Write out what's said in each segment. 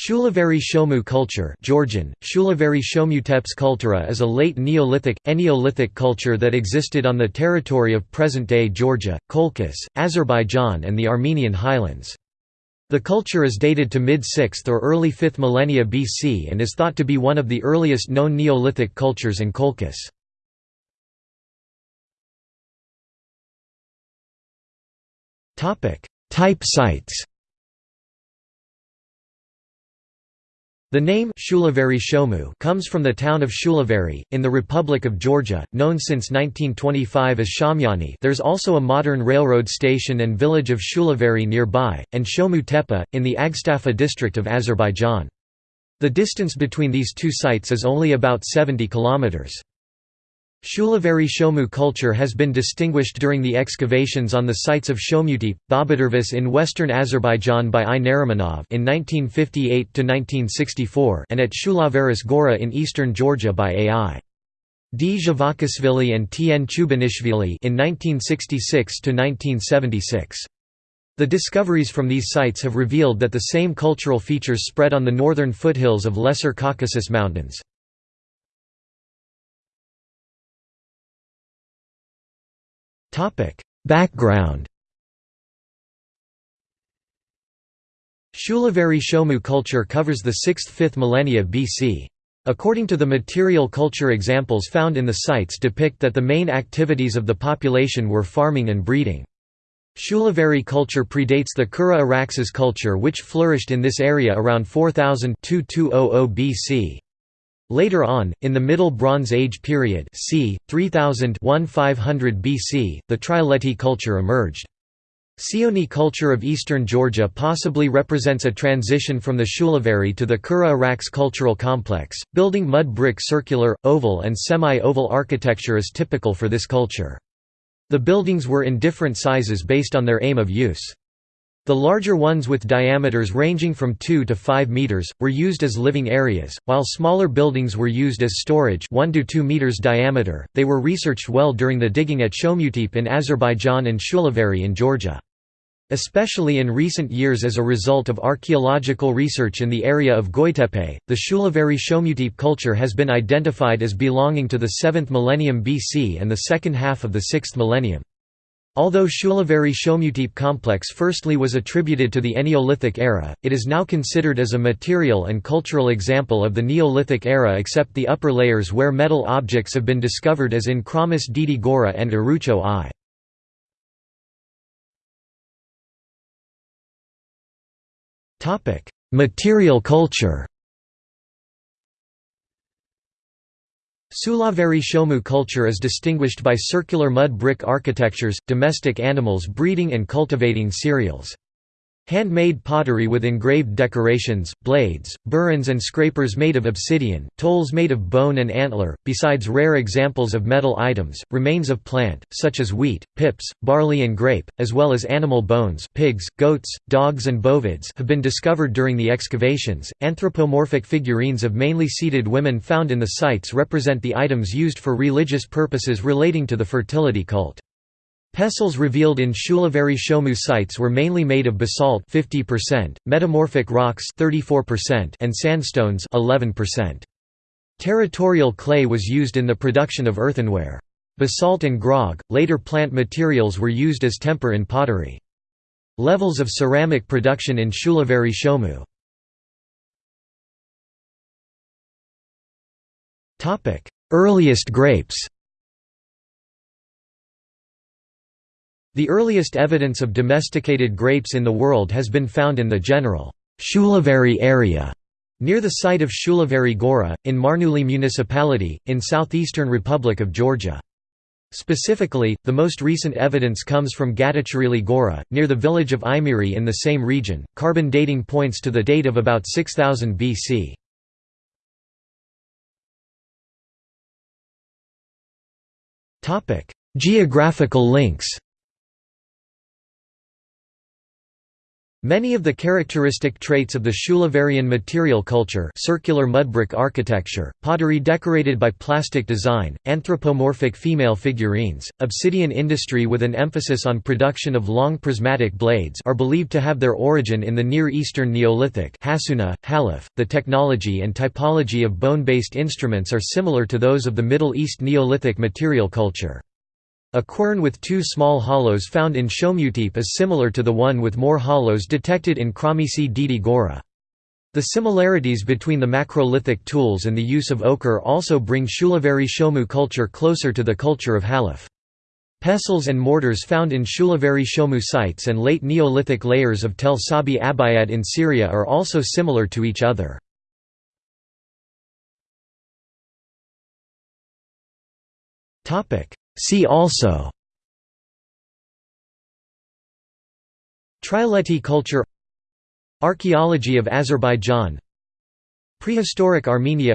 Shulaveri Shomu culture Georgian, Shulaveri Shomuteps kultura is a late Neolithic, Eneolithic culture that existed on the territory of present-day Georgia, Colchis, Azerbaijan and the Armenian highlands. The culture is dated to mid-6th or early 5th millennia BC and is thought to be one of the earliest known Neolithic cultures in Colchis. Type sites The name Shulaveri Shomu comes from the town of Shulaveri, in the Republic of Georgia, known since 1925 as Shaumiani there's also a modern railroad station and village of Shulaveri nearby, and Shomu Tepe, in the Agstafa district of Azerbaijan. The distance between these two sites is only about 70 kilometers. Shulaveri Shomu culture has been distinguished during the excavations on the sites of Shomutepe, Babadervis in western Azerbaijan by I. Narimanov in 1958–1964 and at Shulaveris Gora in eastern Georgia by A.I. D. And T. N. Chubinashvili in 1966–1976. The discoveries from these sites have revealed that the same cultural features spread on the northern foothills of Lesser Caucasus Mountains. Background Shulaveri Shomu culture covers the 6th–5th millennia BC. According to the material culture examples found in the sites depict that the main activities of the population were farming and breeding. Shulaveri culture predates the Kura Araxes culture which flourished in this area around 4000 BC. Later on, in the Middle Bronze Age period c. 3000–1500 BC, the Trialeti culture emerged. Sioni culture of eastern Georgia possibly represents a transition from the Shulaveri to the Kura Arax cultural complex. Building mud brick circular, oval, and semi oval architecture is typical for this culture. The buildings were in different sizes based on their aim of use. The larger ones with diameters ranging from 2 to 5 meters, were used as living areas, while smaller buildings were used as storage 1 to 2 meters diameter. They were researched well during the digging at Shomutepe in Azerbaijan and Shulaveri in Georgia. Especially in recent years as a result of archaeological research in the area of Goitepe, the Shulaveri Shomutepe culture has been identified as belonging to the 7th millennium BC and the second half of the 6th millennium. Although Shulaveri Shomutepe complex firstly was attributed to the Eneolithic era, it is now considered as a material and cultural example of the Neolithic era except the upper layers where metal objects have been discovered as in Khramis Didi Gora and Arucho I. Material culture Shulaveri Shomu culture is distinguished by circular mud brick architectures, domestic animals breeding and cultivating cereals. Handmade pottery with engraved decorations, blades, burins and scrapers made of obsidian, tolls made of bone and antler, besides rare examples of metal items, remains of plant, such as wheat, pips, barley and grape, as well as animal bones pigs, goats, dogs and bovids have been discovered during the excavations. Anthropomorphic figurines of mainly seated women found in the sites represent the items used for religious purposes relating to the fertility cult. Pestles revealed in Shulaveri Shomu sites were mainly made of basalt 50%, metamorphic rocks 34%, and sandstones 11%. Territorial clay was used in the production of earthenware. Basalt and grog, later plant materials were used as temper in pottery. Levels of ceramic production in Shulaveri Shomu Earliest grapes The earliest evidence of domesticated grapes in the world has been found in the general Shulaveri area near the site of Shulaveri Gora, in Marneuli municipality, in southeastern Republic of Georgia. Specifically, the most recent evidence comes from Gadachrili Gora, near the village of Imiri in the same region. Carbon dating points to the date of about 6000 BC. Geographical links Many of the characteristic traits of the Shulaverian material culture circular mudbrick architecture, pottery decorated by plastic design, anthropomorphic female figurines, obsidian industry with an emphasis on production of long prismatic blades are believed to have their origin in the Near Eastern Neolithic Hassuna, Halaf. .The technology and typology of bone-based instruments are similar to those of the Middle East Neolithic material culture. A quern with two small hollows found in Shomutepe is similar to the one with more hollows detected in Khramisi Didi Gora. The similarities between the macrolithic tools and the use of ochre also bring Shulaveri Shomu culture closer to the culture of Halaf. Pestles and mortars found in Shulaveri Shomu sites and late Neolithic layers of Tel Sabi Abyad in Syria are also similar to each other. See also Trialeti culture Archaeology of Azerbaijan Prehistoric Armenia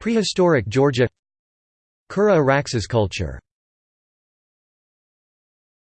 Prehistoric Georgia Kura Araxes culture